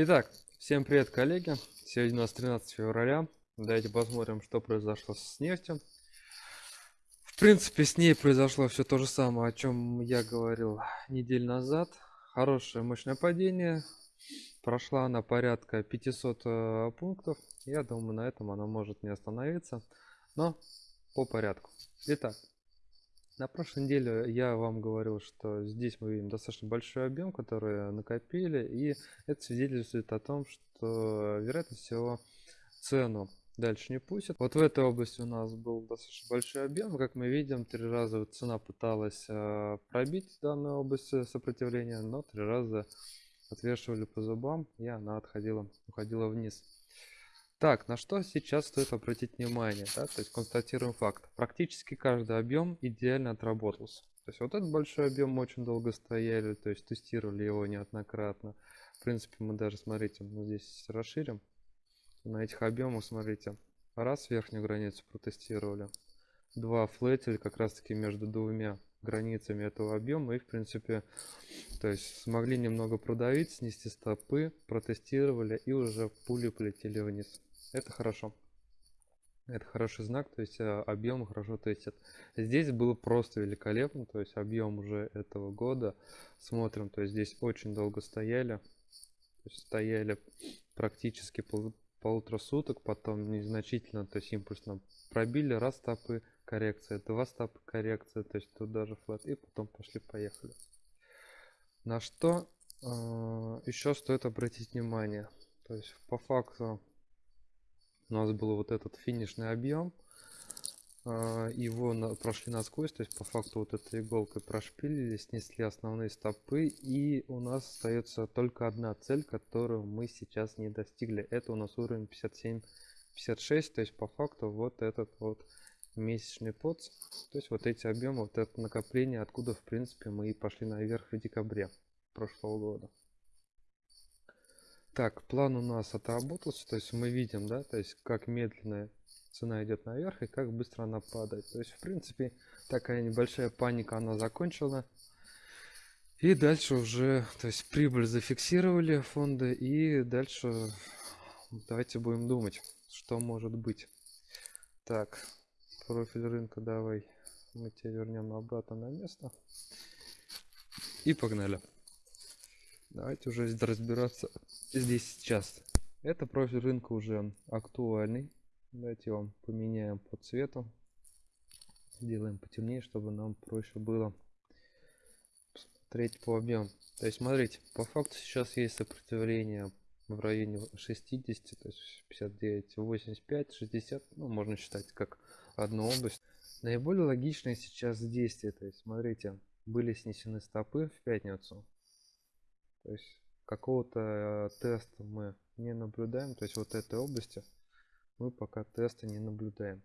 Итак, всем привет, коллеги. Сегодня у нас 13 февраля. Давайте посмотрим, что произошло с нефтью. В принципе, с ней произошло все то же самое, о чем я говорил неделю назад. Хорошее мощное падение. Прошла она порядка 500 э, пунктов. Я думаю, на этом она может не остановиться. Но по порядку. Итак, на прошлой неделе я вам говорил, что здесь мы видим достаточно большой объем, который накопили, и это свидетельствует о том, что, вероятно всего, цену дальше не пустят. Вот в этой области у нас был достаточно большой объем. Как мы видим, три раза цена пыталась э, пробить данную область сопротивления, но три раза отвешивали по зубам, и она отходила, уходила вниз. Так, на что сейчас стоит обратить внимание, да, то есть констатируем факт. Практически каждый объем идеально отработался. То есть вот этот большой объем мы очень долго стояли, то есть тестировали его неоднократно. В принципе, мы даже, смотрите, мы здесь расширим. На этих объемах, смотрите, раз верхнюю границу протестировали, два флетель как раз таки между двумя границами этого объема и в принципе то есть смогли немного продавить снести стопы протестировали и уже пули полетели вниз это хорошо. Это хороший знак, то есть э, объем хорошо тестит. Здесь было просто великолепно, то есть объем уже этого года. Смотрим, то есть здесь очень долго стояли. Стояли практически пол, полутора суток, потом незначительно, то есть импульсно пробили, раз стопы, коррекция, два стопы, коррекция, то есть тут даже флат, и потом пошли-поехали. На что э, еще стоит обратить внимание? То есть по факту у нас был вот этот финишный объем. А, его прошли насквозь то есть по факту вот этой иголкой прошпилили снесли основные стопы и у нас остается только одна цель которую мы сейчас не достигли. Это у нас уровень 57 56 то есть по факту вот этот вот месячный поц. То есть вот эти объемы вот это накопление откуда в принципе мы и пошли наверх в декабре прошлого года так, план у нас отработался, то есть мы видим, да, то есть как медленно цена идет наверх и как быстро она падает. То есть, в принципе, такая небольшая паника, она закончила. И дальше уже, то есть прибыль зафиксировали фонды и дальше давайте будем думать, что может быть. Так, профиль рынка давай мы тебя вернем обратно на место. И погнали. Давайте уже разбираться здесь сейчас. Это профиль рынка уже актуальный. Давайте вам поменяем по цвету. Сделаем потемнее, чтобы нам проще было смотреть по объему. То есть, смотрите, по факту сейчас есть сопротивление в районе 60, то есть 59, 85, 60, ну, можно считать как одну область. Наиболее логичное сейчас действие, то есть, смотрите, были снесены стопы в пятницу, то есть какого-то э, теста мы не наблюдаем, то есть вот этой области мы пока теста не наблюдаем.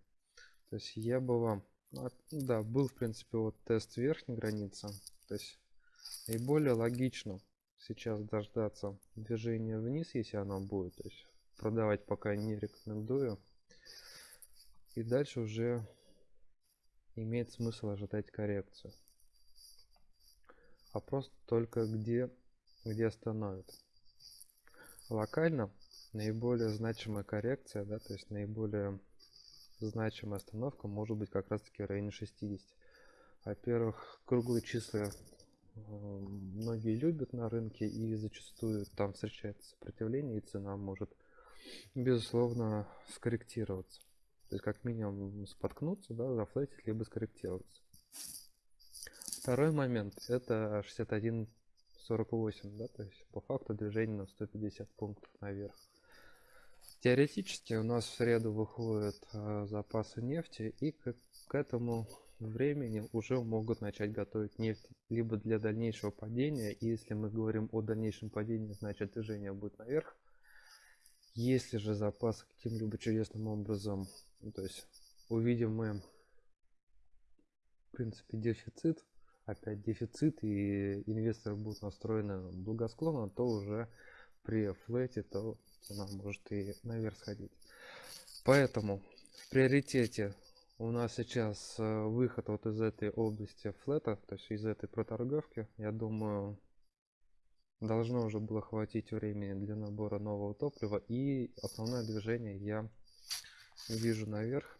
То есть я бы вам, ну, да, был в принципе вот тест верхней границы, то есть наиболее логично сейчас дождаться движения вниз, если оно будет, то есть продавать пока не рекомендую. И дальше уже имеет смысл ожидать коррекцию. Вопрос только где где остановит. Локально наиболее значимая коррекция, да, то есть наиболее значимая остановка может быть как раз таки в районе 60. Во-первых, круглые числа э, многие любят на рынке и зачастую там встречается сопротивление и цена может безусловно скорректироваться. То есть как минимум споткнуться, да, зафлетить, либо скорректироваться. Второй момент это 61 48, да, то есть по факту движение на 150 пунктов наверх. Теоретически у нас в среду выходят э, запасы нефти и к, к этому времени уже могут начать готовить нефть либо для дальнейшего падения. И если мы говорим о дальнейшем падении, значит движение будет наверх. Если же запасы каким-либо чудесным образом, ну, то есть увидим мы в принципе дефицит опять дефицит и инвесторы будут настроены благосклонно, то уже при флете то цена может и наверх сходить. Поэтому в приоритете у нас сейчас э, выход вот из этой области флета, то есть из этой проторговки. Я думаю, должно уже было хватить времени для набора нового топлива и основное движение я вижу наверх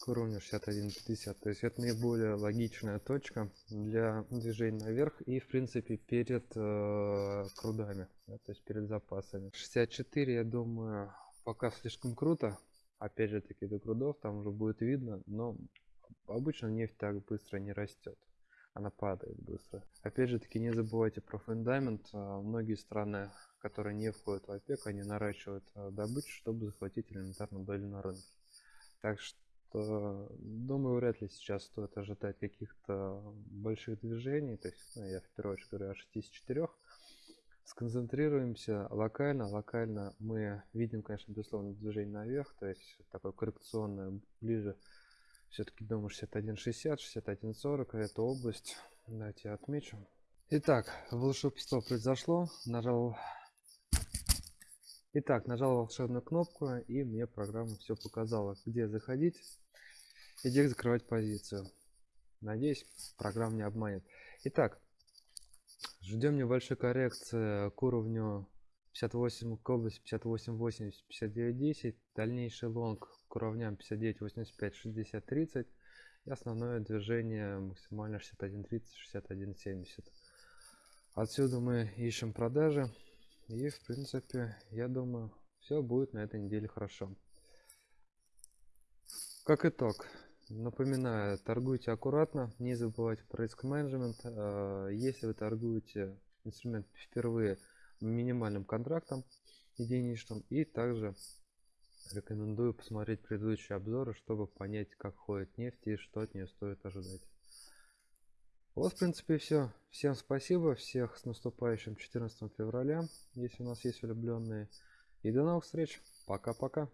к уровню 61.50 то есть это наиболее логичная точка для движения наверх и в принципе перед э, крудами да, то есть перед запасами 64 я думаю пока слишком круто опять же таки до крудов там уже будет видно но обычно нефть так быстро не растет она падает быстро. Опять же таки не забывайте про фундамент. А, многие страны, которые не входят в ОПЕК, они наращивают а, добычу, чтобы захватить элементарно долю на рынке. Так что, думаю, вряд ли сейчас стоит ожидать каких-то больших движений. То есть, ну, я в первую очередь говорю о 64. Сконцентрируемся локально. Локально мы видим, конечно, безусловно, движение наверх, то есть такое коррекционное ближе все-таки думаю 61.60, 61.40, это область. Давайте отмечу. Итак, волшебство произошло. Нажал... Итак, нажал волшебную кнопку, и мне программа все показала, где заходить и где закрывать позицию. Надеюсь, программа не обманет. Итак, ждем небольшой коррекции к уровню 58 к области 58.80, 59.10. Дальнейший лонг к уровням 59, 85, 60, 30 и основное движение максимально 61, 30, 61, 70. Отсюда мы ищем продажи и в принципе я думаю все будет на этой неделе хорошо. Как итог, напоминаю, торгуйте аккуратно, не забывайте про риск менеджмент. Э, если вы торгуете инструмент впервые минимальным контрактом единичным и также Рекомендую посмотреть предыдущие обзоры, чтобы понять, как ходит нефть и что от нее стоит ожидать. Вот, в принципе, все. Всем спасибо, всех с наступающим 14 февраля, если у нас есть влюбленные. И до новых встреч. Пока-пока.